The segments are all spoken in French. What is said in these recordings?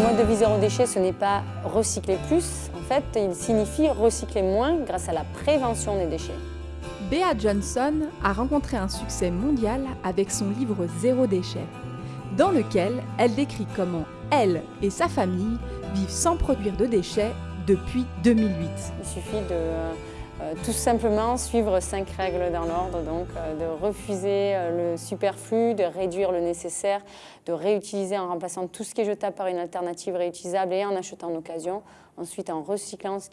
mode de vie zéro déchet, ce n'est pas recycler plus, en fait, il signifie recycler moins grâce à la prévention des déchets. Bea Johnson a rencontré un succès mondial avec son livre Zéro déchet, dans lequel elle décrit comment elle et sa famille vivent sans produire de déchets depuis 2008. Il suffit de tout simplement suivre cinq règles dans l'ordre, donc euh, de refuser euh, le superflu, de réduire le nécessaire, de réutiliser en remplaçant tout ce qui est jetable par une alternative réutilisable et en achetant en occasion, ensuite en recyclant ce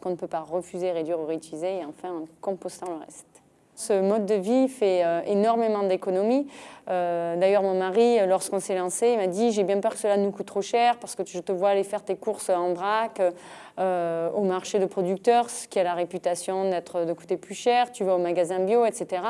qu'on ne peut pas refuser, réduire ou réutiliser et enfin en compostant le reste. Ce mode de vie fait énormément d'économies. D'ailleurs, mon mari, lorsqu'on s'est lancé, il m'a dit « j'ai bien peur que cela nous coûte trop cher parce que je te vois aller faire tes courses en vrac, euh, au marché de producteurs, ce qui a la réputation d'être de coûter plus cher, tu vas au magasin bio, etc.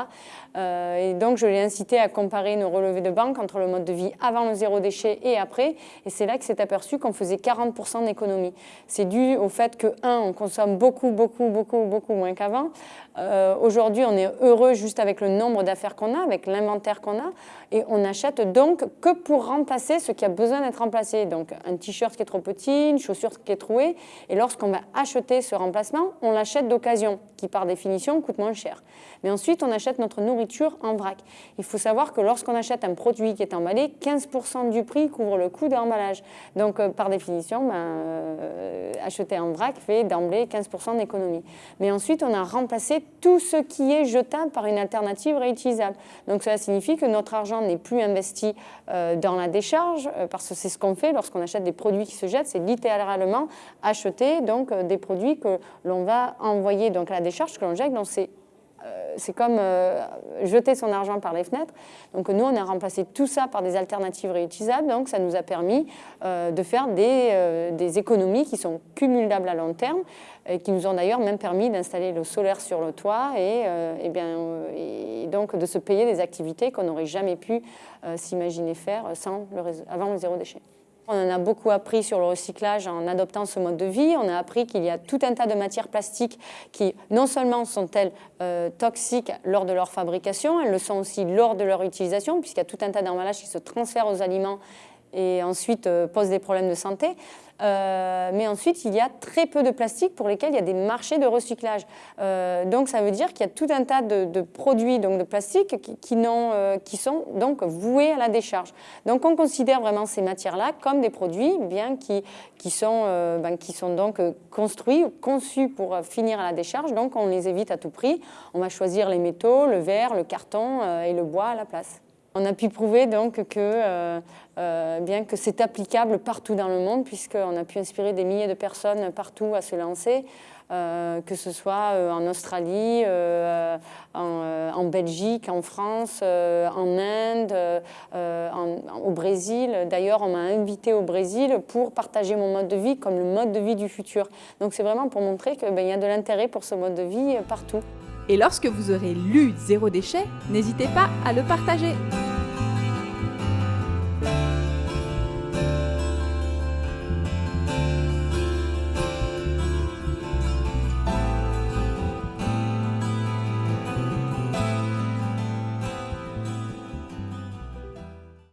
Euh, et donc je l'ai incité à comparer nos relevés de banque entre le mode de vie avant le zéro déchet et après, et c'est là qu'il s'est aperçu qu'on faisait 40% d'économie. C'est dû au fait que, un, on consomme beaucoup, beaucoup, beaucoup, beaucoup moins qu'avant. Euh, aujourd'hui, on est heureux juste avec le nombre d'affaires qu'on a, avec l'inventaire qu'on a, et on n'achète donc que pour remplacer ce qui a besoin d'être remplacé. Donc un t-shirt qui est trop petit, une chaussure qui est trouée, et lorsqu'on va acheter ce remplacement, on l'achète d'occasion, qui par définition coûte moins cher. Mais ensuite, on achète notre nourriture en vrac. Il faut savoir que lorsqu'on achète un produit qui est emballé, 15% du prix couvre le coût de l'emballage. Donc euh, par définition, ben, euh, acheter en vrac fait d'emblée 15% d'économie. Mais ensuite, on a remplacé tout ce qui est par une alternative réutilisable. Donc cela signifie que notre argent n'est plus investi euh, dans la décharge, parce que c'est ce qu'on fait lorsqu'on achète des produits qui se jettent, c'est littéralement acheter donc, euh, des produits que l'on va envoyer donc, à la décharge, que l'on jette. Donc c'est euh, c'est comme euh, jeter son argent par les fenêtres. Donc nous, on a remplacé tout ça par des alternatives réutilisables. Donc ça nous a permis de faire des, des, économies qui sont cumulables à long terme et qui nous ont d'ailleurs même permis d'installer le solaire sur le toit et, et bien, et donc de se payer des activités qu'on n'aurait jamais pu s'imaginer faire sans le, avant le zéro déchet. On en a beaucoup appris sur le recyclage en adoptant ce mode de vie. On a appris qu'il y a tout un tas de matières plastiques qui, non seulement sont-elles euh, toxiques lors de leur fabrication, elles le sont aussi lors de leur utilisation, puisqu'il y a tout un tas d'emballages qui se transfèrent aux aliments et ensuite euh, posent des problèmes de santé. Euh, mais ensuite, il y a très peu de plastique pour lesquels il y a des marchés de recyclage. Euh, donc, ça veut dire qu'il y a tout un tas de, produits donc de plastique qui, qui, qui, sont donc voués à la décharge. Donc, on considère vraiment ces matières-là comme des produits bien qui, qui, sont, ben, qui sont donc construits conçus pour finir à la décharge. Donc, on les évite à tout prix. On va choisir les métaux, le verre, le carton et le bois à la place. On a pu prouver donc que, euh, euh, bien que c'est applicable partout dans le monde, puisqu'on a pu inspirer des milliers de personnes partout à se lancer, euh, que ce soit en Australie, en, Belgique, en France, en Inde, au Brésil. D'ailleurs, on m'a invité au Brésil pour partager mon mode de vie comme le mode de vie du futur. Donc c'est vraiment pour montrer qu'il ben, y a de l'intérêt pour ce mode de vie partout. Et lorsque vous aurez lu Zéro déchet, n'hésitez pas à le partager.